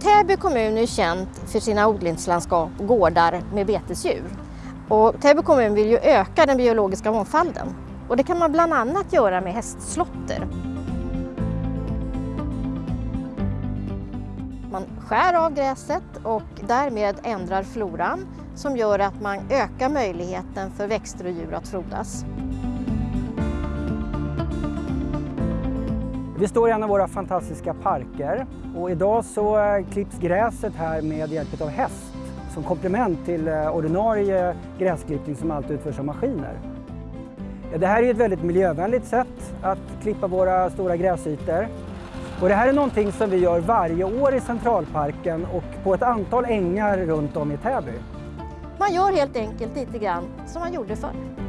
Täby kommun är känt för sina odlingslandskap och gårdar med betesdjur. Och Täby kommun vill ju öka den biologiska mångfalden och det kan man bland annat göra med hästslotter. Man skär av gräset och därmed ändrar floran som gör att man ökar möjligheten för växter och djur att frodas. Vi står i en av våra fantastiska parker och idag så eh, klipps gräset här med hjälp av häst som komplement till eh, ordinarie gräsklippning som alltid utförs av maskiner. Det här är ett väldigt miljövänligt sätt att klippa våra stora gräsytor. Och det här är någonting som vi gör varje år i Centralparken och på ett antal ängar runt om i Täby. Man gör helt enkelt lite grann som man gjorde förr.